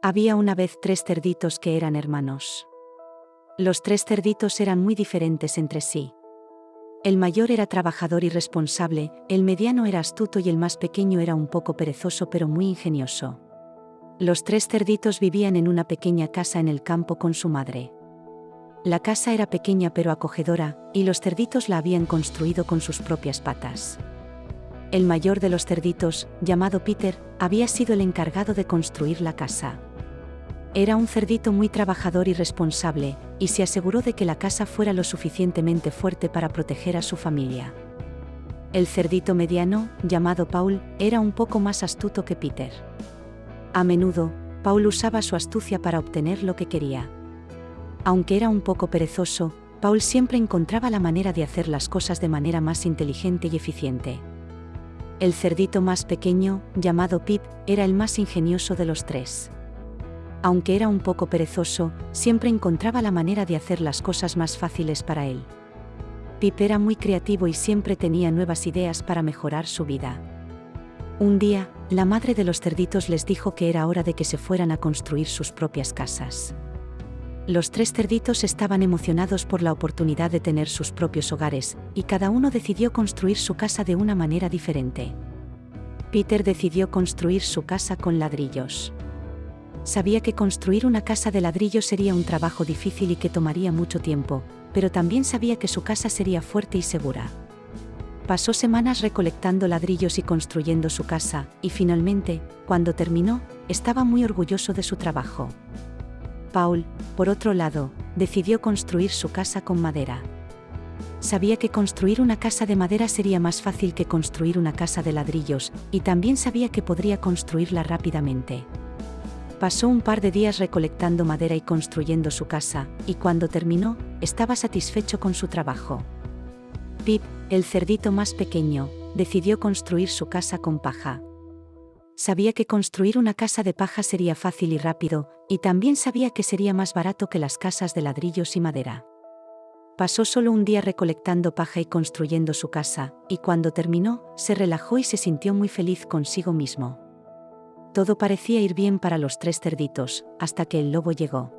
Había una vez tres cerditos que eran hermanos. Los tres cerditos eran muy diferentes entre sí. El mayor era trabajador y responsable, el mediano era astuto y el más pequeño era un poco perezoso pero muy ingenioso. Los tres cerditos vivían en una pequeña casa en el campo con su madre. La casa era pequeña pero acogedora, y los cerditos la habían construido con sus propias patas. El mayor de los cerditos, llamado Peter, había sido el encargado de construir la casa. Era un cerdito muy trabajador y responsable, y se aseguró de que la casa fuera lo suficientemente fuerte para proteger a su familia. El cerdito mediano, llamado Paul, era un poco más astuto que Peter. A menudo, Paul usaba su astucia para obtener lo que quería. Aunque era un poco perezoso, Paul siempre encontraba la manera de hacer las cosas de manera más inteligente y eficiente. El cerdito más pequeño, llamado Pip, era el más ingenioso de los tres aunque era un poco perezoso, siempre encontraba la manera de hacer las cosas más fáciles para él. Pip era muy creativo y siempre tenía nuevas ideas para mejorar su vida. Un día, la madre de los cerditos les dijo que era hora de que se fueran a construir sus propias casas. Los tres cerditos estaban emocionados por la oportunidad de tener sus propios hogares, y cada uno decidió construir su casa de una manera diferente. Peter decidió construir su casa con ladrillos sabía que construir una casa de ladrillo sería un trabajo difícil y que tomaría mucho tiempo, pero también sabía que su casa sería fuerte y segura. Pasó semanas recolectando ladrillos y construyendo su casa, y finalmente, cuando terminó, estaba muy orgulloso de su trabajo. Paul, por otro lado, decidió construir su casa con madera. Sabía que construir una casa de madera sería más fácil que construir una casa de ladrillos, y también sabía que podría construirla rápidamente. Pasó un par de días recolectando madera y construyendo su casa, y cuando terminó, estaba satisfecho con su trabajo. Pip, el cerdito más pequeño, decidió construir su casa con paja. Sabía que construir una casa de paja sería fácil y rápido, y también sabía que sería más barato que las casas de ladrillos y madera. Pasó solo un día recolectando paja y construyendo su casa, y cuando terminó, se relajó y se sintió muy feliz consigo mismo. Todo parecía ir bien para los tres cerditos, hasta que el lobo llegó.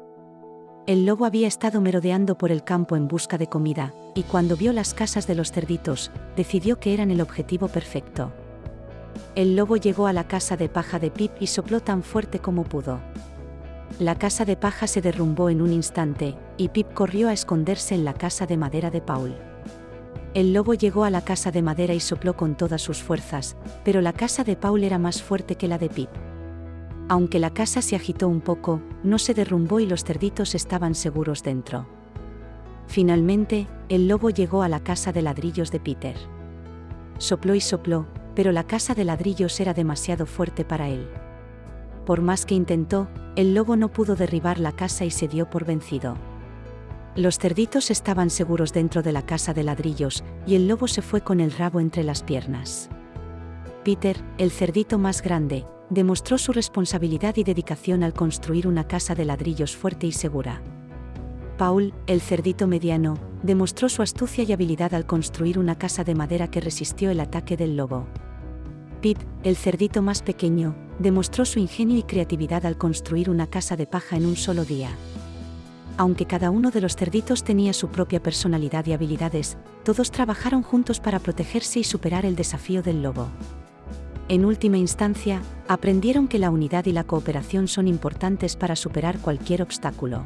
El lobo había estado merodeando por el campo en busca de comida, y cuando vio las casas de los cerditos, decidió que eran el objetivo perfecto. El lobo llegó a la casa de paja de Pip y sopló tan fuerte como pudo. La casa de paja se derrumbó en un instante, y Pip corrió a esconderse en la casa de madera de Paul. El lobo llegó a la casa de madera y sopló con todas sus fuerzas, pero la casa de Paul era más fuerte que la de Pip. Aunque la casa se agitó un poco, no se derrumbó y los cerditos estaban seguros dentro. Finalmente, el lobo llegó a la casa de ladrillos de Peter. Sopló y sopló, pero la casa de ladrillos era demasiado fuerte para él. Por más que intentó, el lobo no pudo derribar la casa y se dio por vencido. Los cerditos estaban seguros dentro de la casa de ladrillos, y el lobo se fue con el rabo entre las piernas. Peter, el cerdito más grande, demostró su responsabilidad y dedicación al construir una casa de ladrillos fuerte y segura. Paul, el cerdito mediano, demostró su astucia y habilidad al construir una casa de madera que resistió el ataque del lobo. Pip, el cerdito más pequeño, demostró su ingenio y creatividad al construir una casa de paja en un solo día aunque cada uno de los cerditos tenía su propia personalidad y habilidades, todos trabajaron juntos para protegerse y superar el desafío del lobo. En última instancia, aprendieron que la unidad y la cooperación son importantes para superar cualquier obstáculo.